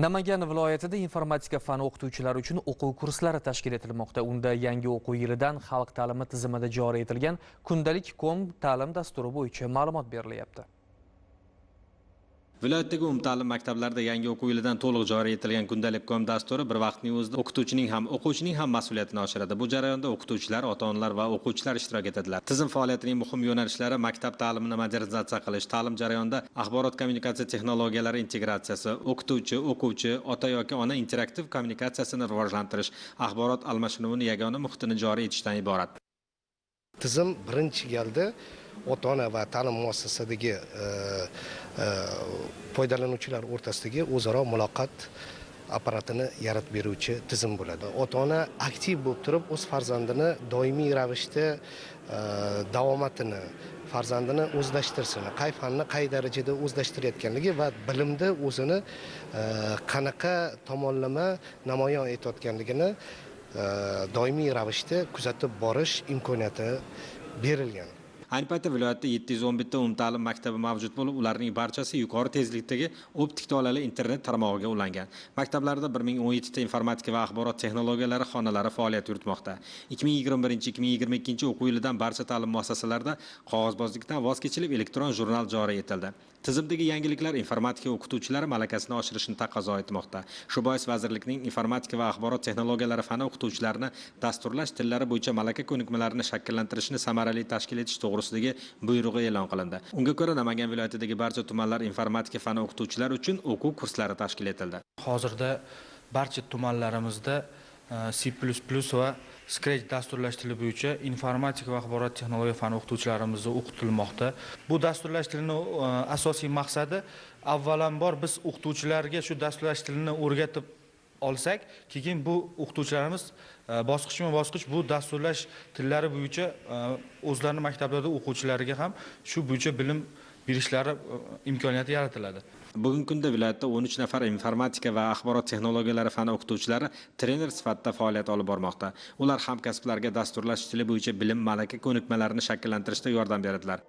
Namangan viloyatida informatika fani o'qituvchilari uchun o'quv kurslari tashkil etilmoqda. Unda yangi o'quv yilidan xalq ta'limi tizimida joriy etilgan kundalik kom ta'lim dasturi bo'yicha ma'lumot berilyapti. Viloyatdagi umumta'lim maktablarida yangi o'quv yilidan to'liq joriy etilgan kundalik kom dasturi bir vaqtning o'zida o'qituvchining ham o'quvchining ham mas'uliyatini oshiradi. Bu jarayonda o'qituvchilar ota onalar va o'quvchilar ishtirok etadilar. Tizim faoliyatining muhim yo'nalishlari maktab ta'limini modernizatsiya qilish. Ta'lim jarayonida axborot kommunikatsiya texnologiyalari integratsiyasi o'qituvchi o'quvchi ota yoki ona interaktiv kommunikatsiyasini rivojlantirish axborot almashinuvini yagona muhitini joriy etishdan iborat. Tizim birinchi galda ota ona va ta'lim muassasadagi e, e, foydalanuvchilar o'rtasidagi o'zaro muloqot apparatini yaratib beruvchi tizim bo'ladi. Ota ona aktiv bo'lib turib o'z farzandini doimiy ravishda e, davomatini farzandini o'zlashtirsin qay fanni qay darajada o'zlashtirayotganligi va bilimda o'zini qanaqa tomonlama namoyon etayotganligini doimiy ravishda kuzatib borish imkoniyati berilgan. Ayni paytda viloyatda yetti yuz o'n bitta umumta'lim maktabi mavjud bo'lib ularning barchasi yuqori tezlikdagi optik tolali internet tarmog'iga ulangan. Maktablarda bir ming o'n yettita informatika va axborot texnologiyalari xonalari faoliyat yuritmoqda. ikki ming yigirma birinchi ikki ming yigirma ikkinchi o'quv yilidan barcha ta'lim muassasalarida qog'ozbozlikdan voz kechilib elektron jurnal joriy etildi. Tizimdagi yangiliklar informatika o'qituvchilari malakasini oshirishni taqozo etmoqda. Shu bois vazirlikning informatika va axborot texnologiyalari fani o'qituvchilarini dasturlash tillari bo'yicha malaka ko'nikmalarini shakllantirishni samarali tashkil etish to'g'ri to'g'risidagi buyrug'i e'lon qilindi. Unga ko'ra namangan viloyatidagi barcha tumanlar informatika fani o'qituvchilari uchun o'quv kurslari tashkil etildi. Hozirda barcha tumanlarimizda e, c va scratch dasturlash tili bo'yicha informatika va axborot texnologiya fani o'qituvchilarimiz o'qitilmoqda. Bu dasturlash tilini e, asosiy maqsadi avvalambor biz o'qituvchilarga shu dasturlash tilini o'rgatib olsak keyin bu o'qituvchilarimiz e, bosqichma bosqich bu dasturlash tillari bo'yicha e, o'zlarini maktablarida o'quvchilariga ham shu bo'yicha bilim berishlari e, imkoniyati yaratiladi. Bugungi kunda viloyatda o'n uch nafar informatika va axborot texnologiyalari fani o'qituvchilari trener sifatida faoliyat olib bormoqda. Ular hamkasblarga dasturlash tili bo'yicha bilim malaka ko'nikmalarini shakllantirishda yordam beradilar.